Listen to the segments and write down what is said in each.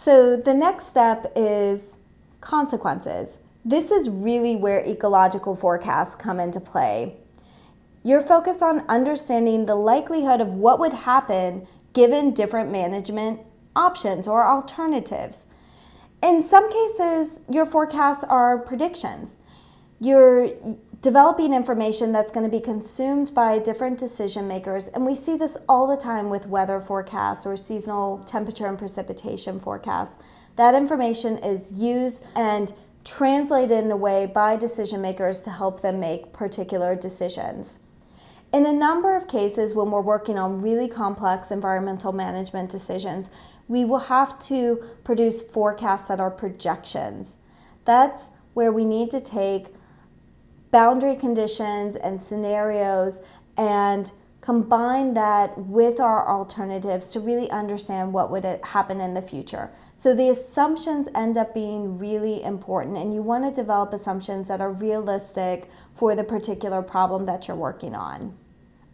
So the next step is consequences. This is really where ecological forecasts come into play. You're focused on understanding the likelihood of what would happen given different management options or alternatives. In some cases, your forecasts are predictions. You're developing information that's going to be consumed by different decision makers, and we see this all the time with weather forecasts or seasonal temperature and precipitation forecasts. That information is used and translated in a way by decision makers to help them make particular decisions. In a number of cases, when we're working on really complex environmental management decisions, we will have to produce forecasts that are projections. That's where we need to take boundary conditions and scenarios and combine that with our alternatives to really understand what would happen in the future. So the assumptions end up being really important and you want to develop assumptions that are realistic for the particular problem that you're working on.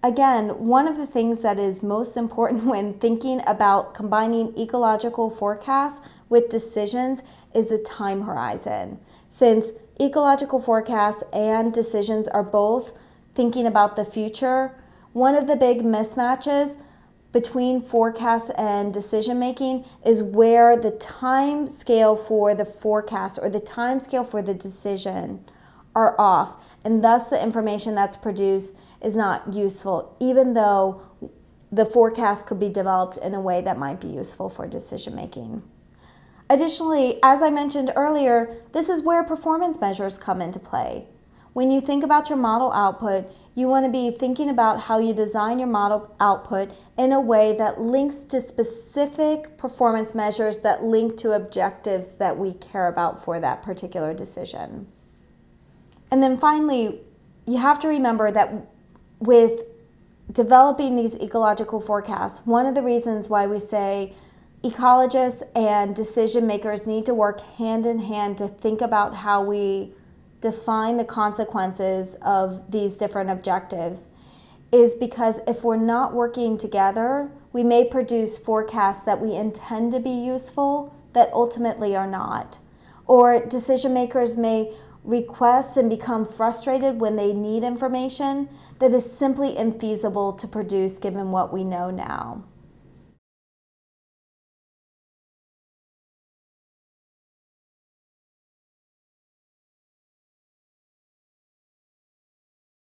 Again, one of the things that is most important when thinking about combining ecological forecasts with decisions is the time horizon. Since ecological forecasts and decisions are both thinking about the future, one of the big mismatches between forecasts and decision making is where the time scale for the forecast or the time scale for the decision are off and thus the information that's produced is not useful even though the forecast could be developed in a way that might be useful for decision making. Additionally, as I mentioned earlier, this is where performance measures come into play. When you think about your model output, you want to be thinking about how you design your model output in a way that links to specific performance measures that link to objectives that we care about for that particular decision. And then finally, you have to remember that with developing these ecological forecasts, one of the reasons why we say ecologists and decision makers need to work hand in hand to think about how we define the consequences of these different objectives is because if we're not working together, we may produce forecasts that we intend to be useful that ultimately are not. Or decision makers may request and become frustrated when they need information that is simply infeasible to produce given what we know now.